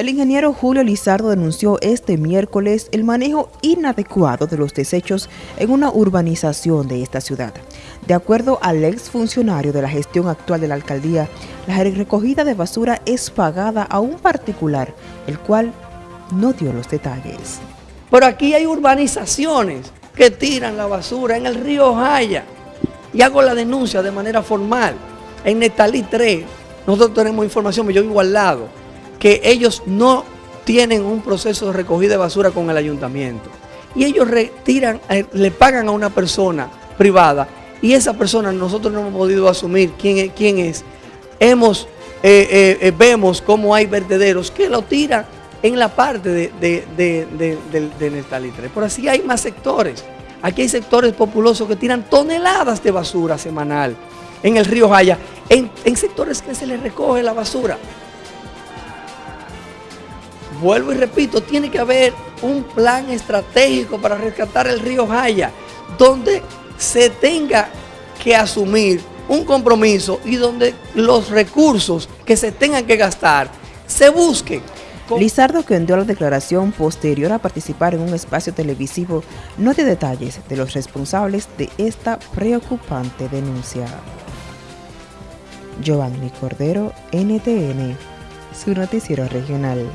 El ingeniero Julio Lizardo denunció este miércoles el manejo inadecuado de los desechos en una urbanización de esta ciudad. De acuerdo al exfuncionario de la gestión actual de la alcaldía, la recogida de basura es pagada a un particular, el cual no dio los detalles. Pero aquí hay urbanizaciones que tiran la basura en el río Jaya y hago la denuncia de manera formal. En Netalí 3, nosotros tenemos información, yo vivo al lado que ellos no tienen un proceso de recogida de basura con el ayuntamiento. Y ellos retiran, eh, le pagan a una persona privada y esa persona nosotros no hemos podido asumir quién es. Quién es. Hemos, eh, eh, vemos cómo hay vertederos que lo tiran en la parte de, de, de, Por así hay más sectores. Aquí hay sectores populosos que tiran toneladas de basura semanal en el río Jaya, en sectores que se les recoge la basura vuelvo y repito, tiene que haber un plan estratégico para rescatar el río Jaya, donde se tenga que asumir un compromiso y donde los recursos que se tengan que gastar se busquen. Lizardo, que envió la declaración posterior a participar en un espacio televisivo, no dio detalles de los responsables de esta preocupante denuncia. Giovanni Cordero, NTN, su noticiero regional.